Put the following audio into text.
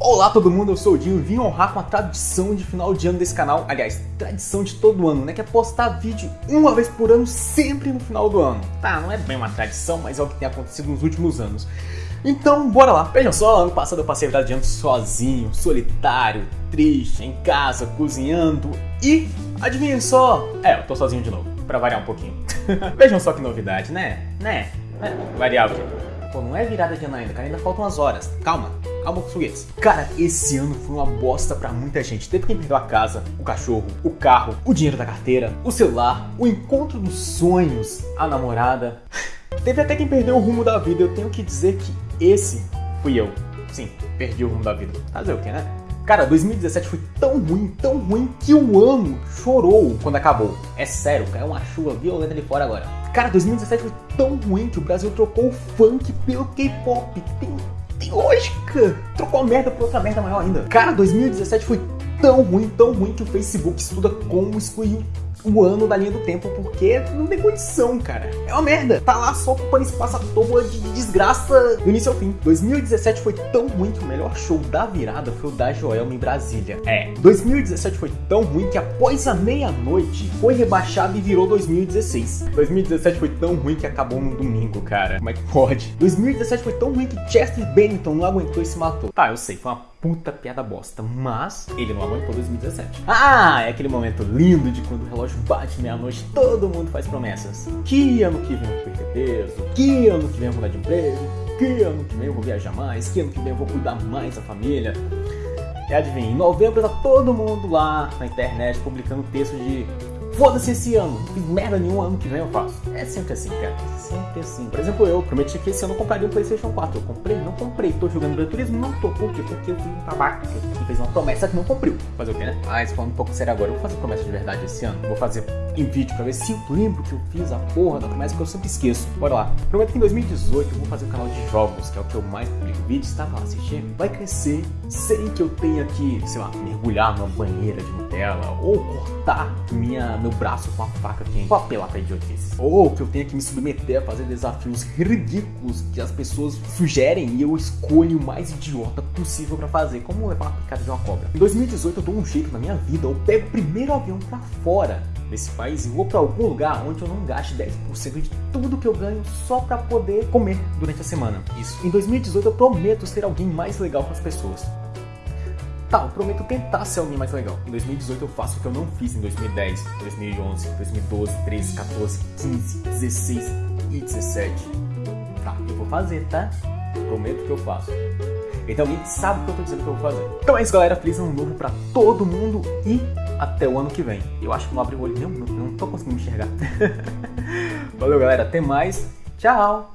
Olá todo mundo, eu sou o Dinho e vim honrar com a tradição de final de ano desse canal. Aliás, tradição de todo ano, né? Que é postar vídeo uma vez por ano, sempre no final do ano. Tá, não é bem uma tradição, mas é o que tem acontecido nos últimos anos. Então, bora lá. Vejam só, ano passado eu passei a virada de ano sozinho, solitário, triste, em casa, cozinhando e... Adivinhem só? É, eu tô sozinho de novo, pra variar um pouquinho. Vejam só que novidade, né? Né? É, variável. Pô, não é virada de ano ainda, cara, ainda faltam umas horas. Calma, Cara, esse ano foi uma bosta pra muita gente. Teve quem perdeu a casa, o cachorro, o carro, o dinheiro da carteira, o celular, o encontro dos sonhos, a namorada. Teve até quem perdeu o rumo da vida. Eu tenho que dizer que esse fui eu. Sim, perdi o rumo da vida. Fazer o que, né? Cara, 2017 foi tão ruim, tão ruim, que o ano chorou quando acabou. É sério, caiu uma chuva violenta ali fora agora. Cara, 2017 foi tão ruim que o Brasil trocou o funk pelo K-pop. Tem, tem lógica. Trocou merda por outra merda maior ainda. Cara, 2017 foi tão ruim, tão ruim que o Facebook estuda como excluir o ano da linha do tempo, porque não tem condição, cara. É uma merda. Tá lá só ocupando espaço à toa de desgraça do início ao fim. 2017 foi tão ruim que o melhor show da virada foi o da Joelma em Brasília. É, 2017 foi tão ruim que após a meia-noite foi rebaixado e virou 2016. 2017 foi tão ruim que acabou no domingo, cara. Como é que pode? 2017 foi tão ruim que Chester Bennington não aguentou e se matou. Tá, eu sei, foi uma puta piada bosta, mas ele não aguentou 2017. Ah, é aquele momento lindo de quando o relógio bate meia-noite, todo mundo faz promessas. Que ano que vem eu vou perder peso, que ano que vem eu vou mudar de emprego, que ano que vem eu vou viajar mais, que ano que vem eu vou cuidar mais da família. E adivinha, em novembro tá todo mundo lá na internet publicando texto de Foda-se esse ano, não fiz merda nenhum ano que vem eu faço. É sempre assim, cara. Sempre assim. Por exemplo, eu prometi que esse ano eu compraria um Playstation 4. Eu comprei? Não comprei. Tô jogando Gran Turismo? Não tô. Por quê? Porque eu fui um tabaco que fez uma promessa que não cumpriu. Fazer o quê, né? Mas falando um pouco sério agora, eu vou fazer promessa de verdade esse ano. Vou fazer em vídeo pra ver se eu lembro que eu fiz a porra da promessa que eu sempre esqueço. Bora lá. Prometo que em 2018 eu vou fazer um canal de jogos, que é o que eu mais publico vídeos, tá? Pra assistir. Vai crescer sem que eu tenha que, sei lá, mergulhar numa banheira de Nutella ou cortar minha, meu braço com a faca quente. Vou apelar pra idiotices. Ou que eu tenha que me submeter a fazer desafios ridículos que as pessoas sugerem e eu escolho o mais idiota possível pra fazer, como levar uma picada de uma cobra. Em 2018 eu dou um jeito na minha vida, eu pego o primeiro avião pra fora desse país e vou para algum lugar onde eu não gaste 10% de tudo que eu ganho só para poder comer durante a semana. Isso. Em 2018 eu prometo ser alguém mais legal com as pessoas. Tá, eu prometo tentar ser alguém mais legal. Em 2018 eu faço o que eu não fiz em 2010, 2011, 2012, 13, 14, 15, 16 e 17. Tá, eu vou fazer, tá? Prometo que eu faço. Então alguém sabe o que eu tô dizendo que eu vou fazer. Então é isso, galera. Feliz ano novo pra todo mundo e até o ano que vem. Eu acho que não abri o olho mesmo, eu não tô conseguindo enxergar. Valeu, galera. Até mais. Tchau!